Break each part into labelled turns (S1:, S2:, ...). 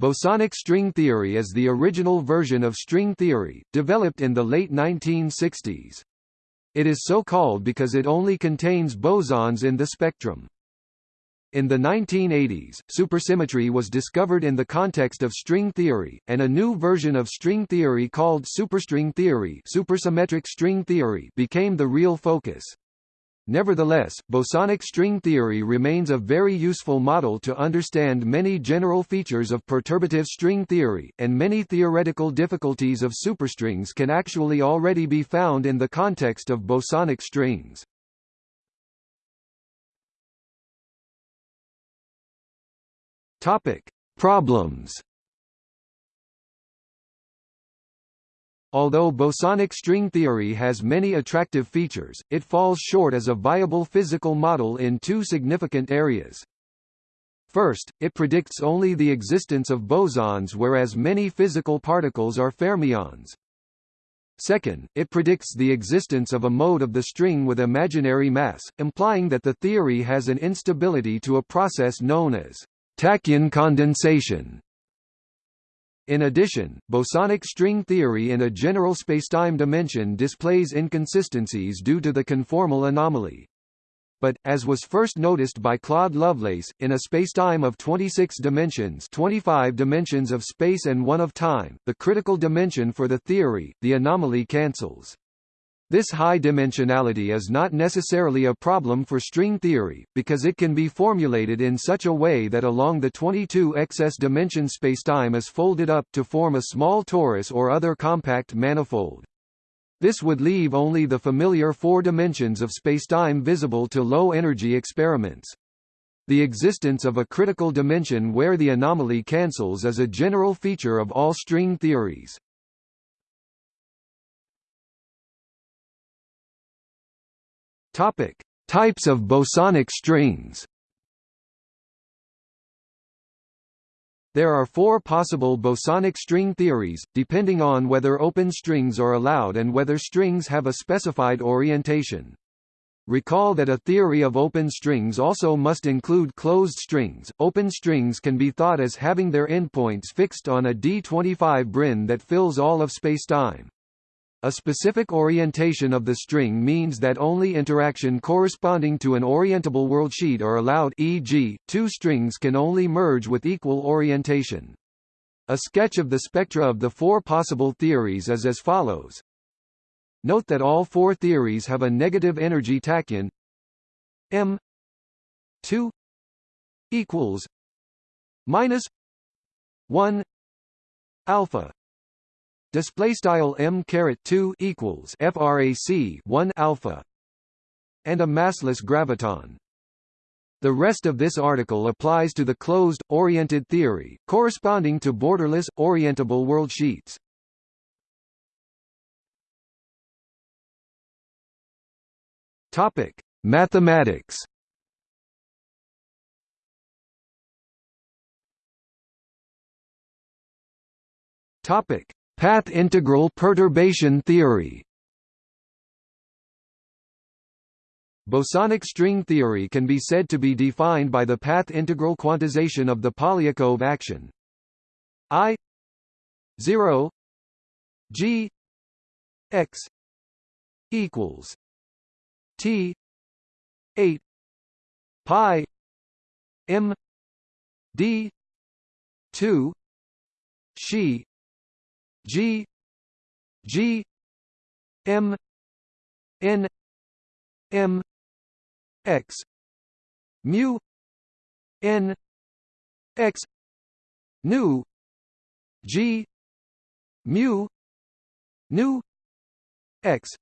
S1: Bosonic string theory is the original version of string theory, developed in the late 1960s. It is so called because it only contains bosons in the spectrum. In the 1980s, supersymmetry was discovered in the context of string theory, and a new version of string theory called superstring theory, supersymmetric string theory became the real focus. Nevertheless, bosonic string theory remains a very useful model to understand many general features of perturbative string theory, and many theoretical difficulties of superstrings can actually already be found in the context of bosonic strings. Topic: Problems. Although bosonic string theory has many attractive features, it falls short as a viable physical model in two significant areas. First, it predicts only the existence of bosons whereas many physical particles are fermions. Second, it predicts the existence of a mode of the string with imaginary mass, implying that the theory has an instability to a process known as tachyon condensation. In addition, bosonic string theory in a general spacetime dimension displays inconsistencies due to the conformal anomaly. But, as was first noticed by Claude Lovelace, in a spacetime of 26 dimensions 25 dimensions of space and one of time, the critical dimension for the theory, the anomaly cancels. This high dimensionality is not necessarily a problem for string theory, because it can be formulated in such a way that along the 22 excess dimension spacetime is folded up to form a small torus or other compact manifold. This would leave only the familiar four dimensions of spacetime visible to low-energy experiments. The existence of a critical dimension where the anomaly cancels is a general feature of all string theories. Topic: Types of bosonic strings. There are four possible bosonic string theories, depending on whether open strings are allowed and whether strings have a specified orientation. Recall that a theory of open strings also must include closed strings. Open strings can be thought as having their endpoints fixed on a D25 brane that fills all of spacetime. A specific orientation of the string means that only interaction corresponding to an orientable worldsheet are allowed e.g., two strings can only merge with equal orientation. A sketch of the spectra of the four possible theories is as follows. Note that all four theories have a negative energy tachyon m 2 equals minus 1 alpha display style m caret 2 equals frac 1 alpha and a massless graviton the rest of this article applies to the closed, oriented theory, corresponding to borderless, orientable worldsheets. Topic: Mathematics. Topic: Path integral perturbation theory. Bosonic string theory can be said to be defined by the path integral quantization of the Polyakov action. I 0 G X equals T 8 pi M D 2 Xi G G M N M X. Mu N X. Nu G. Mu nu X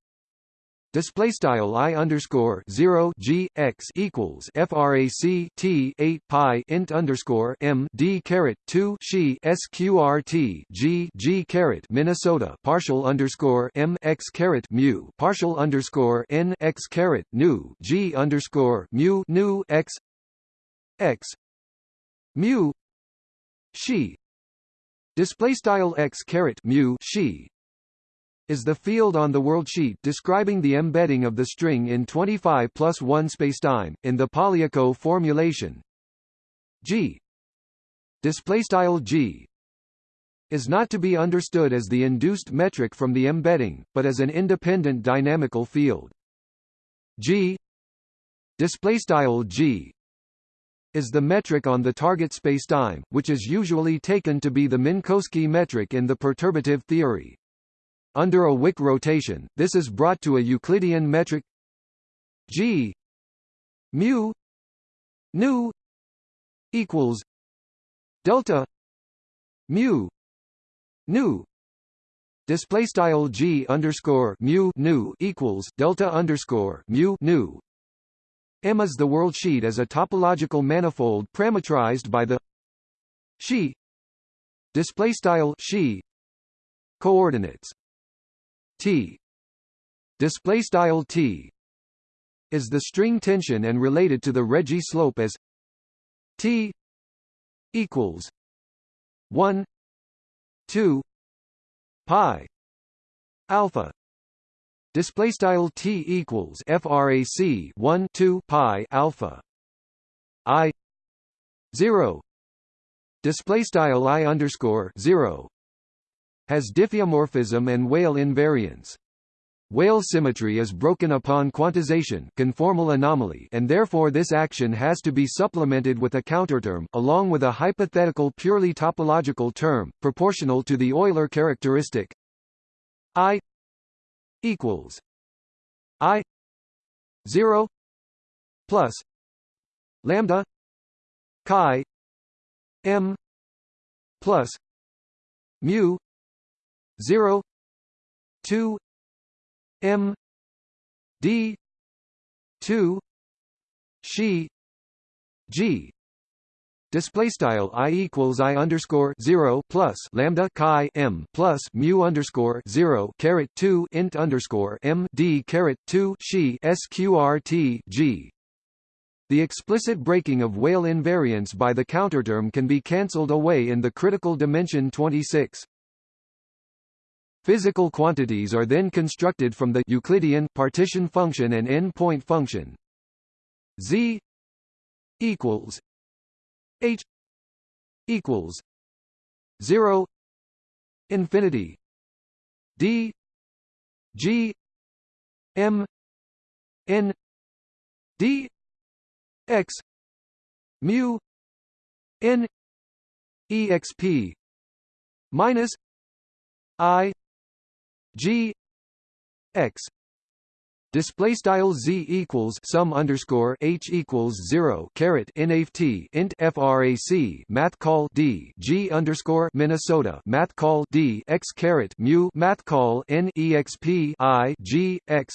S1: Display style i underscore zero g x equals frac t eight pi int underscore m d caret two Xi sqrt g g caret Minnesota partial underscore m x caret mu partial underscore n x caret nu g underscore mu nu x x mu Xi display style x caret mu Xi is the field on the worldsheet describing the embedding of the string in 25 plus 1 spacetime, in the Polyakov formulation G g is not to be understood as the induced metric from the embedding, but as an independent dynamical field. G G is the metric on the target spacetime, which is usually taken to be the Minkowski metric in the perturbative theory. Under a Wick rotation, this is brought to a Euclidean metric G mu nu equals delta mu nu. Display style g underscore mu nu equals delta underscore mu nu. M is the world sheet as a topological manifold parametrized by the Xi display style Xi coordinates T. Display style T. Is the string tension and related to the Regge slope as T equals 1 2 pi alpha. Display style t equals frac 1 2 pi alpha. I 0 display style i underscore 0 has diffeomorphism and Weyl invariance. Weyl symmetry is broken upon quantization conformal anomaly and therefore this action has to be supplemented with a counterterm, along with a hypothetical purely topological term, proportional to the Euler characteristic I equals I 0 plus lambda chi m plus mu 0 2 M D two Xi G Display style i equals i underscore zero plus lambda chi m plus mu underscore zero caret two int underscore m d caret two Xi sqrt g. The explicit breaking of Weyl invariance by the counterterm can be cancelled away in the critical dimension 26. Physical quantities are then constructed from the Euclidean partition function and n-point function. Z equals H equals zero infinity D G M N D X mu N exp minus I G X Display style z equals sum underscore h equals zero caret nft int frac math call d g underscore Minnesota math call d x caret mu math call n exp i g x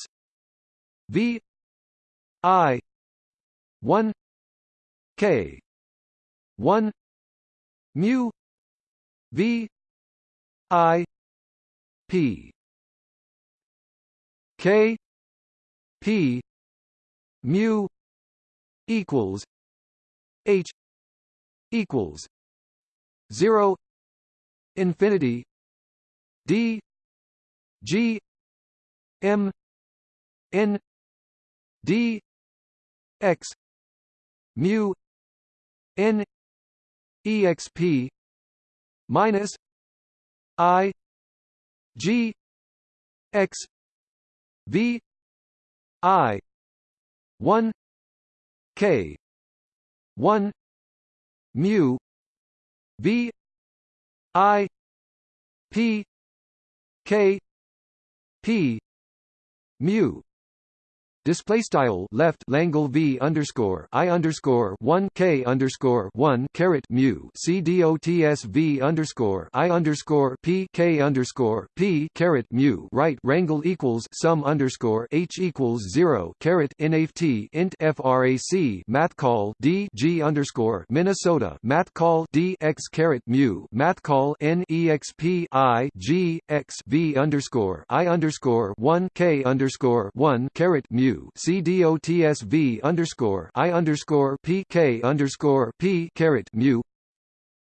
S1: v i one k one mu v i p K P mu equals H equals zero infinity D G M N D X mu N exp minus I G X V I one K one mu V I P K P mu Display style left Langle V underscore I underscore one K underscore one caret mu C D O T S V underscore I underscore P K underscore P caret mu right wrangle equals sum underscore H equals zero caret NAFT int FRAC math call D G underscore Minnesota math call D X caret mu math call N EXP I G X V underscore I underscore one K underscore one caret mu CDOTSV underscore I underscore PK underscore P caret mu.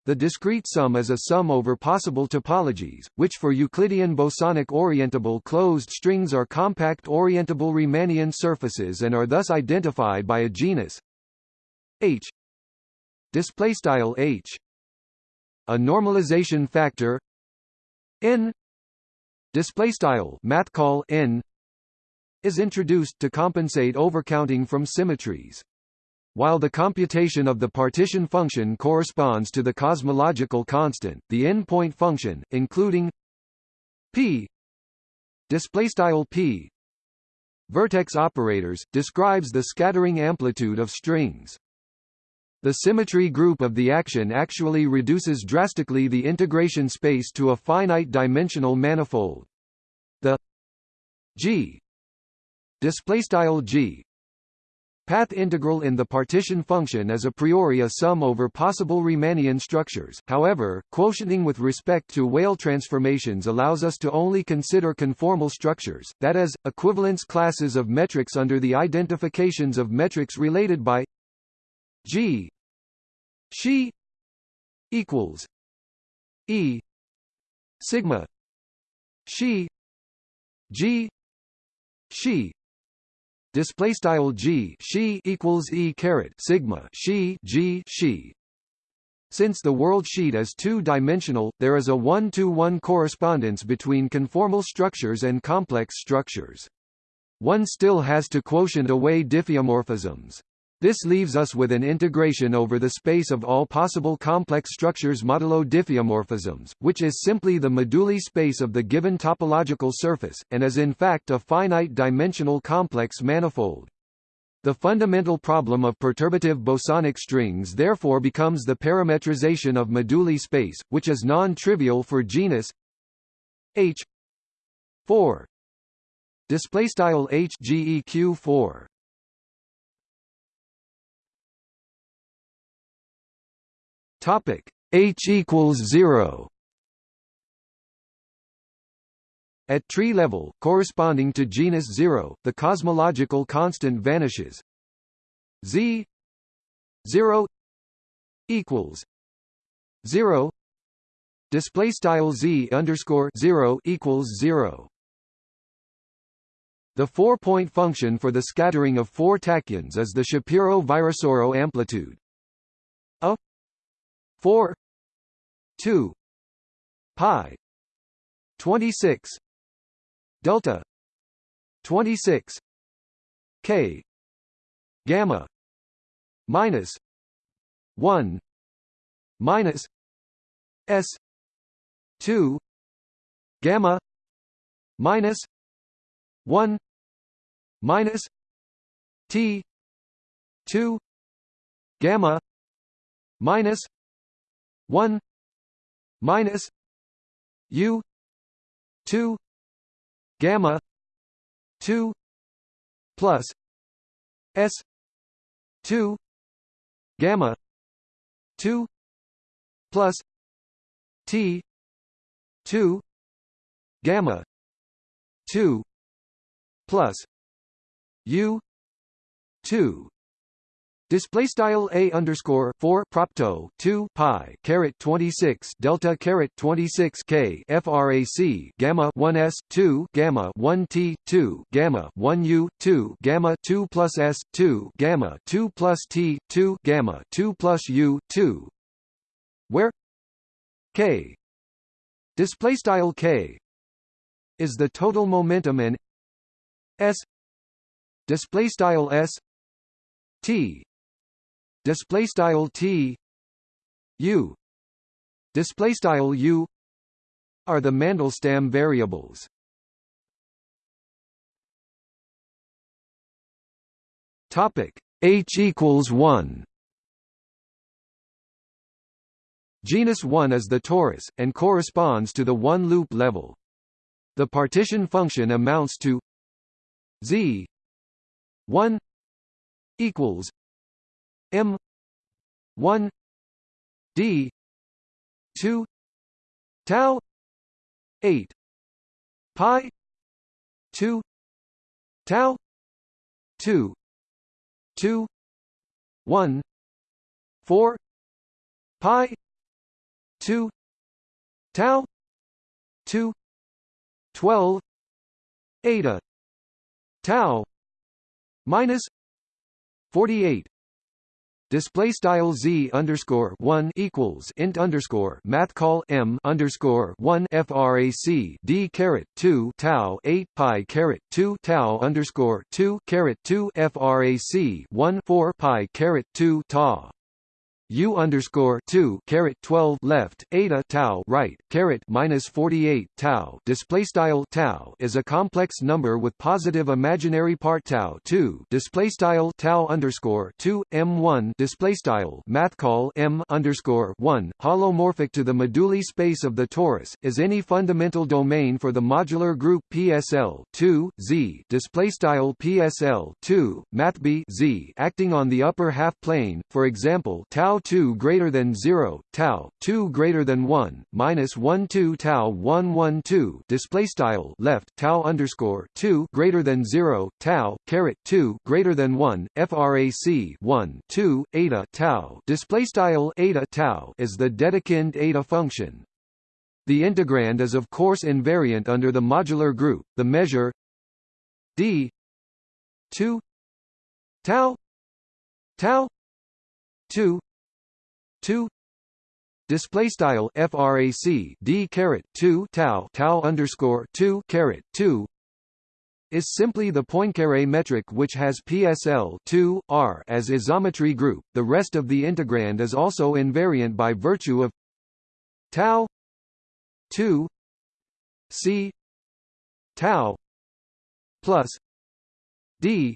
S1: The discrete sum is a sum over possible topologies, which for Euclidean bosonic orientable closed strings are compact orientable Riemannian surfaces and are thus identified by a genus H. Display style H. A normalization factor n. Display style math call n is introduced to compensate overcounting from symmetries. While the computation of the partition function corresponds to the cosmological constant, the n-point function, including p p vertex operators, describes the scattering amplitude of strings. The symmetry group of the action actually reduces drastically the integration space to a finite-dimensional manifold. The g displaystyle g. Path integral in the partition function is a priori a sum over possible Riemannian structures, however, quotienting with respect to Weyl transformations allows us to only consider conformal structures, that is, equivalence classes of metrics under the identifications of metrics related by g Xi equals e sigma Xi g Xi display style g Xi equals e caret sigma Xi g Xi since the world sheet is two-dimensional, there is a one-to-one -one correspondence between conformal structures and complex structures. One still has to quotient away diffeomorphisms. This leaves us with an integration over the space of all possible complex structures modulo diffeomorphisms, which is simply the moduli space of the given topological surface, and is in fact a finite-dimensional complex manifold. The fundamental problem of perturbative bosonic strings therefore becomes the parametrization of moduli space, which is non-trivial for genus H 4 display style H GEQ 4 Topic H equals zero. At tree level, corresponding to genus zero, the cosmological constant vanishes. Z zero equals zero. Display style z underscore zero equals zero. The four-point function for the scattering of four tachyons is the Shapiro-Virasoro amplitude. 4 2 pi 26 delta 26 k gamma minus 1 minus s 2 gamma minus 1 minus t 2 gamma minus 1 minus u 2 gamma 2 plus s 2 gamma 2 plus t 2 gamma 2 plus u 2 Display style a underscore four propto two pi caret twenty six delta caret twenty six k frac gamma one s two gamma one t two gamma one u two gamma two plus s two gamma two plus t two gamma two plus u two, where k. Display style k is the total momentum and s. Display style s t display style t u display style u are the Mandelstam variables. Topic H equals one. Genus 1 is the torus, and corresponds to the one-loop level. The partition function amounts to z 1 equals M one D two tau eight pi two tau two two one four pi two tau two twelve eta tau minus forty eight display style z underscore one equals int underscore math call m underscore one frac d caret two tau eight pi caret two tau underscore two caret two frac one four pi caret two ta U underscore two caret twelve left eta tau right caret minus forty eight tau. Display style tau is a complex number with positive imaginary part tau two. Display style tau underscore two m one. Display style math call m underscore one. Holomorphic to the moduli space of the torus is any fundamental domain for the modular group PSL two z. Display style PSL two math b z acting on the upper half plane. For example tau 2 greater than 0 tau 2 greater than 1 minus 1 2 tau 1 1 2 display style left tau underscore 2 greater than 0 tau caret 2 greater than 1 frac 1 2 eta tau display style eta tau is the Dedekind eta function. The integrand is of course invariant under the modular group the measure d 2 tau tau 2 2 display style frac d caret 2 tau tau underscore 2 caret 2 is simply the Poincare metric which has PSL 2 R as isometry group. The rest of the integrand is also invariant by virtue of tau 2 c tau plus d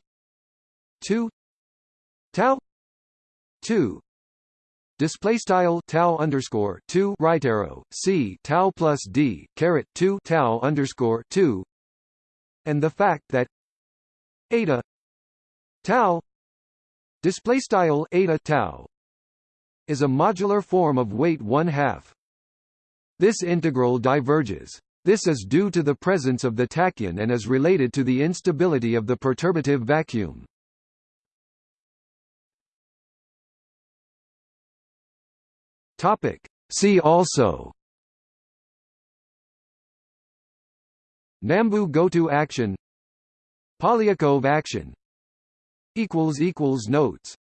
S1: 2 tau 2 display style tau underscore 2 right arrow c tau plus d caret 2 tau underscore 2 and the fact that eta tau display style eta tau is a modular form of weight 1 half. This integral diverges. This is due to the presence of the tachyon and is related to the instability of the perturbative vacuum Topic. See also. Nambu-Goto action. Polyakov action. Notes